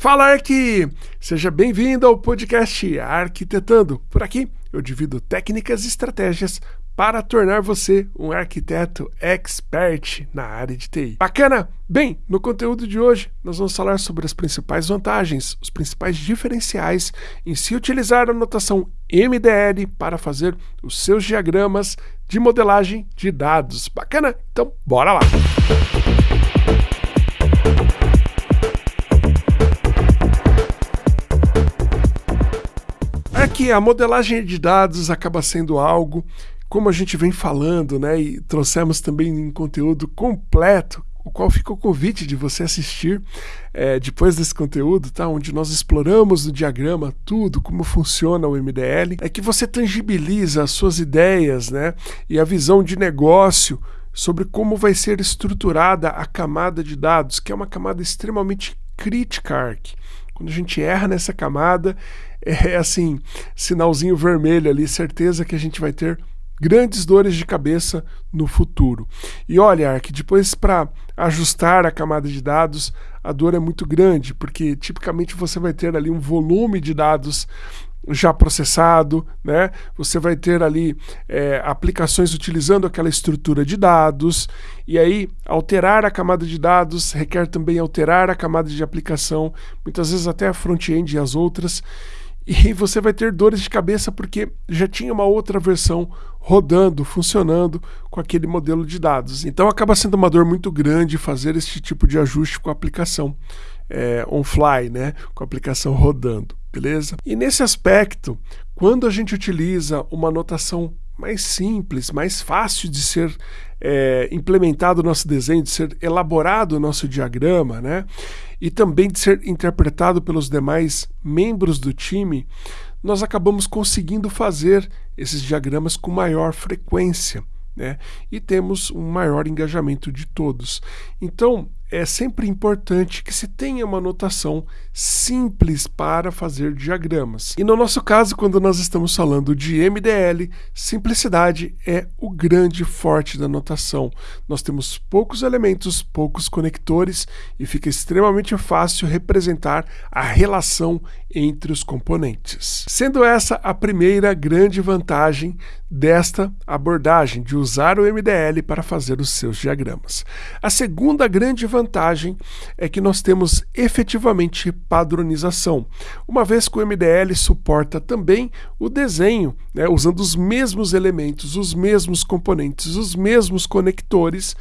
Fala Arq! Seja bem-vindo ao podcast Arquitetando. Por aqui eu divido técnicas e estratégias para tornar você um arquiteto expert na área de TI. Bacana? Bem, no conteúdo de hoje nós vamos falar sobre as principais vantagens, os principais diferenciais em se utilizar a notação MDL para fazer os seus diagramas de modelagem de dados. Bacana? Então, bora lá! Que a modelagem de dados acaba sendo algo, como a gente vem falando, né, e trouxemos também um conteúdo completo, o qual fica o convite de você assistir é, depois desse conteúdo, tá? onde nós exploramos no diagrama tudo, como funciona o MDL, é que você tangibiliza as suas ideias né, e a visão de negócio sobre como vai ser estruturada a camada de dados, que é uma camada extremamente crítica, ARC. Quando a gente erra nessa camada, é assim, sinalzinho vermelho ali, certeza que a gente vai ter grandes dores de cabeça no futuro. E olha, Ark, depois para ajustar a camada de dados, a dor é muito grande, porque tipicamente você vai ter ali um volume de dados já processado, né? Você vai ter ali é, aplicações utilizando aquela estrutura de dados, e aí alterar a camada de dados requer também alterar a camada de aplicação, muitas vezes até a front-end e as outras e você vai ter dores de cabeça porque já tinha uma outra versão rodando, funcionando com aquele modelo de dados. Então acaba sendo uma dor muito grande fazer esse tipo de ajuste com a aplicação é, on-fly, né? com a aplicação rodando, beleza? E nesse aspecto, quando a gente utiliza uma notação mais simples, mais fácil de ser é, implementado o nosso desenho, de ser elaborado o nosso diagrama, né? E também de ser interpretado pelos demais membros do time, nós acabamos conseguindo fazer esses diagramas com maior frequência. Né? E temos um maior engajamento de todos. Então, é sempre importante que se tenha uma notação simples para fazer diagramas. E no nosso caso, quando nós estamos falando de MDL, simplicidade é o grande forte da notação. Nós temos poucos elementos, poucos conectores e fica extremamente fácil representar a relação entre os componentes. Sendo essa a primeira grande vantagem desta abordagem, de usar o MDL para fazer os seus diagramas. A segunda grande vantagem é que nós temos efetivamente padronização, uma vez que o MDL suporta também o desenho, né, usando os mesmos elementos, os mesmos componentes, os mesmos conectores,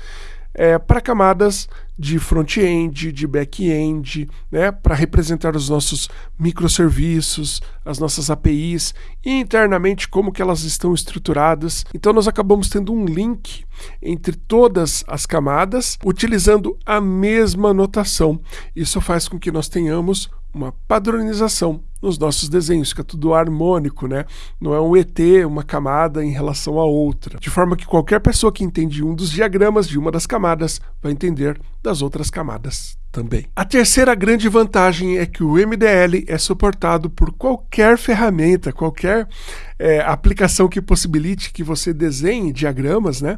é, para camadas de front-end, de back-end, né, para representar os nossos microserviços, as nossas APIs e internamente como que elas estão estruturadas. Então nós acabamos tendo um link entre todas as camadas utilizando a mesma notação. Isso faz com que nós tenhamos uma padronização nos nossos desenhos, fica tudo harmônico, né? Não é um ET, uma camada em relação à outra. De forma que qualquer pessoa que entende um dos diagramas de uma das camadas vai entender das outras camadas também. A terceira grande vantagem é que o MDL é suportado por qualquer ferramenta, qualquer é, aplicação que possibilite que você desenhe diagramas, né?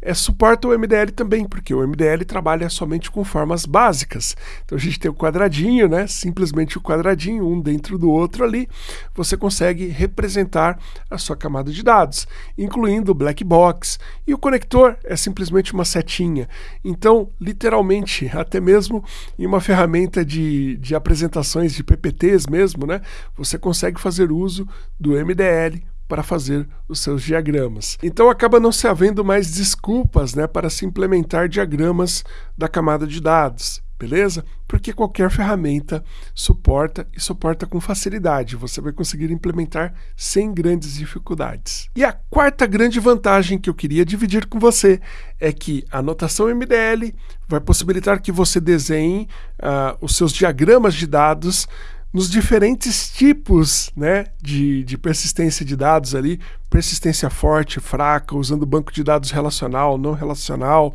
É, suporta o MDL também, porque o MDL trabalha somente com formas básicas. Então a gente tem o quadradinho, né? Simplesmente o quadradinho, um dentro do outro ali, você consegue representar a sua camada de dados, incluindo o black box. E o conector é simplesmente uma setinha. Então, literalmente, até mesmo em uma ferramenta de, de apresentações de PPTs mesmo, né, você consegue fazer uso do MDL para fazer os seus diagramas. Então acaba não se havendo mais desculpas né, para se implementar diagramas da camada de dados beleza? Porque qualquer ferramenta suporta e suporta com facilidade. Você vai conseguir implementar sem grandes dificuldades. E a quarta grande vantagem que eu queria dividir com você é que a notação MDL vai possibilitar que você desenhe uh, os seus diagramas de dados nos diferentes tipos né, de, de persistência de dados ali, persistência forte, fraca, usando banco de dados relacional, não relacional,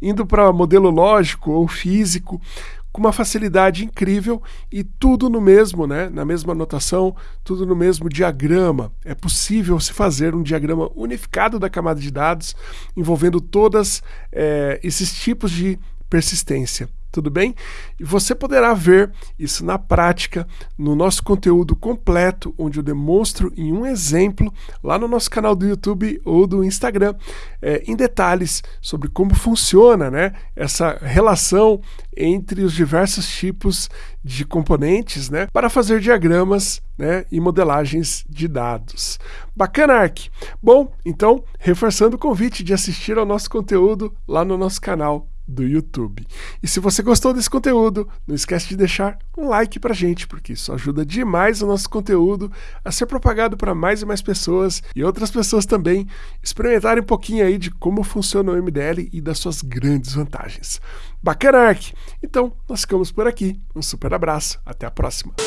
indo para modelo lógico ou físico, com uma facilidade incrível e tudo no mesmo, né, na mesma notação, tudo no mesmo diagrama. É possível se fazer um diagrama unificado da camada de dados envolvendo todos é, eh, esses tipos de persistência tudo bem? E você poderá ver isso na prática no nosso conteúdo completo, onde eu demonstro em um exemplo lá no nosso canal do YouTube ou do Instagram, é, em detalhes sobre como funciona né, essa relação entre os diversos tipos de componentes né, para fazer diagramas né, e modelagens de dados. Bacana, Ark? Bom, então, reforçando o convite de assistir ao nosso conteúdo lá no nosso canal do YouTube. E se você gostou desse conteúdo, não esquece de deixar um like pra gente, porque isso ajuda demais o nosso conteúdo a ser propagado para mais e mais pessoas e outras pessoas também experimentarem um pouquinho aí de como funciona o MDL e das suas grandes vantagens. Bacana, Ark? Então, nós ficamos por aqui. Um super abraço, até a próxima.